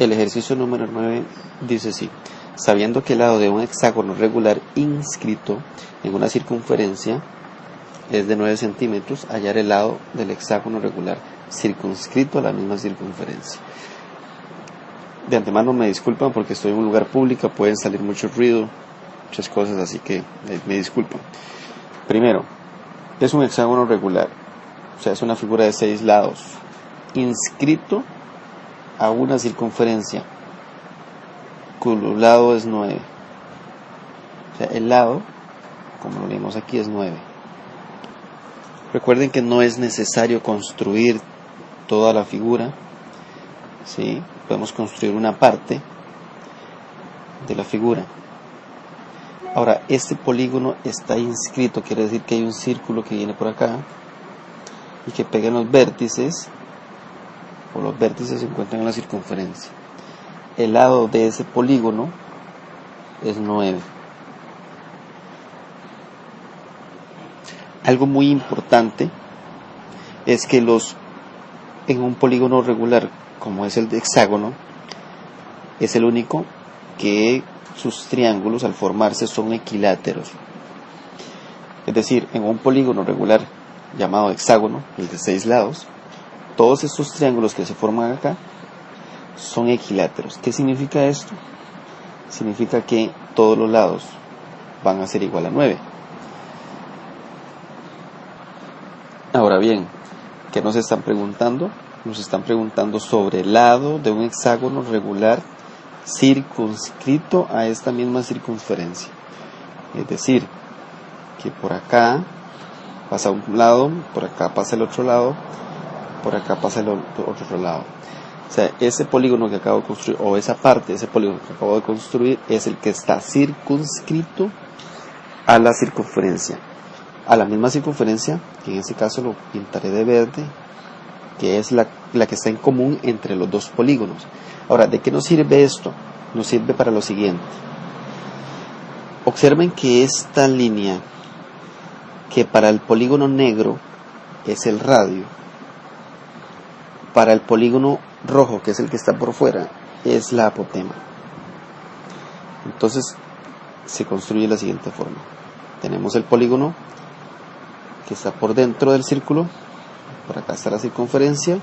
El ejercicio número 9 dice así. Sabiendo que el lado de un hexágono regular inscrito en una circunferencia es de 9 centímetros, hallar el lado del hexágono regular circunscrito a la misma circunferencia. De antemano me disculpan porque estoy en un lugar público, pueden salir mucho ruido, muchas cosas, así que me disculpan. Primero, es un hexágono regular, o sea, es una figura de seis lados, inscrito a una circunferencia, cuyo lado es 9. O sea, el lado, como lo leemos aquí, es 9. Recuerden que no es necesario construir toda la figura, ¿sí? podemos construir una parte de la figura. Ahora, este polígono está inscrito, quiere decir que hay un círculo que viene por acá y que pega en los vértices, o los vértices se encuentran en la circunferencia. El lado de ese polígono es 9. Algo muy importante es que los en un polígono regular como es el hexágono es el único que sus triángulos al formarse son equiláteros. Es decir, en un polígono regular llamado hexágono, el de seis lados, todos estos triángulos que se forman acá son equiláteros. ¿Qué significa esto? Significa que todos los lados van a ser igual a 9. Ahora bien, ¿qué nos están preguntando? Nos están preguntando sobre el lado de un hexágono regular circunscrito a esta misma circunferencia. Es decir, que por acá pasa un lado, por acá pasa el otro lado, por acá pasa el otro lado. O sea, ese polígono que acabo de construir, o esa parte ese polígono que acabo de construir, es el que está circunscrito a la circunferencia. A la misma circunferencia, que en este caso lo pintaré de verde, que es la, la que está en común entre los dos polígonos. Ahora, ¿de qué nos sirve esto? Nos sirve para lo siguiente. Observen que esta línea, que para el polígono negro es el radio, para el polígono rojo, que es el que está por fuera, es la apotema. Entonces se construye de la siguiente forma. Tenemos el polígono que está por dentro del círculo, por acá está la circunferencia,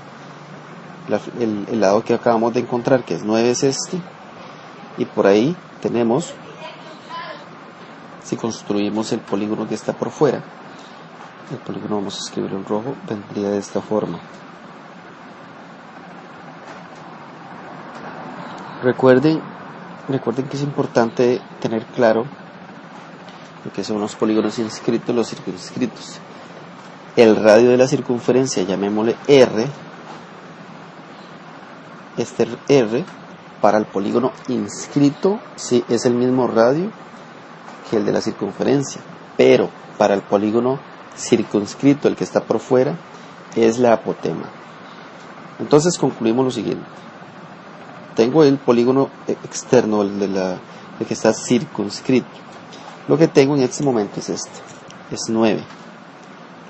el, lado que acabamos de encontrar, que es 9, es este, y por ahí tenemos, si construimos el polígono que está por fuera, el polígono vamos a escribirlo en rojo, vendría de esta forma. Recuerden, recuerden que es importante tener claro lo que son los polígonos inscritos, los circunscritos. El radio de la circunferencia, llamémosle R, este R para el polígono inscrito sí, es el mismo radio que el de la circunferencia, pero para el polígono circunscrito, el que está por fuera, es la apotema. Entonces concluimos lo siguiente tengo el polígono externo, el, de la, que está circunscrito. Lo que tengo en este momento es este, es 9.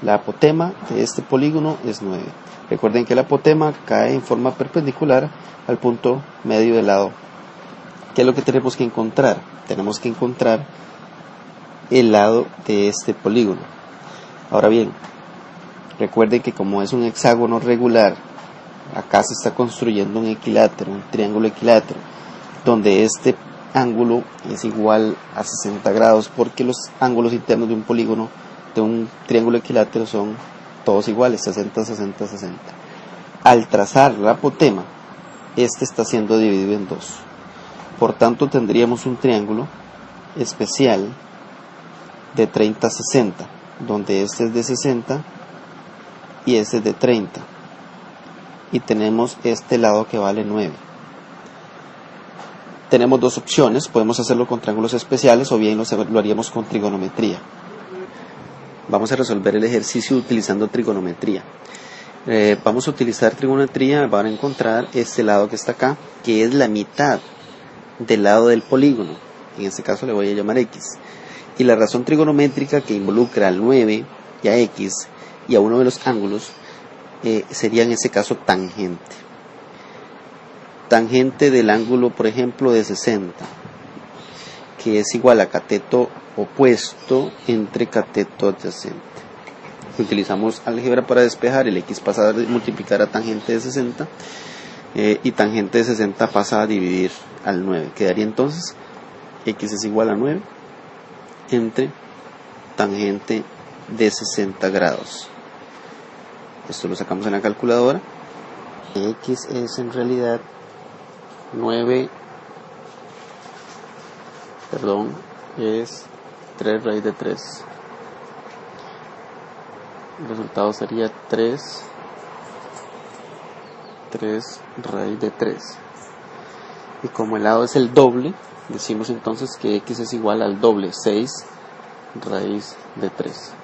La apotema de este polígono es 9. Recuerden que la apotema cae en forma perpendicular al punto medio del lado. ¿Qué es lo que tenemos que encontrar? Tenemos que encontrar el lado de este polígono. Ahora bien, recuerden que como es un hexágono regular acá se está construyendo un equilátero, un triángulo equilátero, donde este ángulo es igual a 60 grados porque los ángulos internos de un polígono, de un triángulo equilátero son todos iguales, 60, 60, 60. Al trazar la apotema, este está siendo dividido en dos. Por tanto, tendríamos un triángulo especial de 30 60, donde este es de 60 y este es de 30 y tenemos este lado que vale 9. Tenemos dos opciones, podemos hacerlo con triángulos especiales o bien lo, haríamos con trigonometría. Vamos a resolver el ejercicio utilizando trigonometría. Eh, vamos a utilizar trigonometría, van a encontrar este lado que está acá, que es la mitad del lado del polígono. En este caso le voy a llamar X. Y la razón trigonométrica que involucra al 9 y a X y a uno de los ángulos eh, sería en ese caso tangente. tangente del ángulo, por ejemplo, de 60, que es igual a cateto opuesto entre cateto adyacente. Utilizamos álgebra para despejar, el x pasa a multiplicar a tangente de 60 eh, y tangente de 60 pasa a dividir al 9. Quedaría entonces x es igual a 9 entre tangente de 60 grados. Esto lo sacamos en la calculadora. X es en realidad 9, perdón, es 3 raíz de 3. El resultado sería 3, 3 raíz de 3. Y como el lado es el doble, decimos entonces que x es igual al doble, 6 raíz de 3.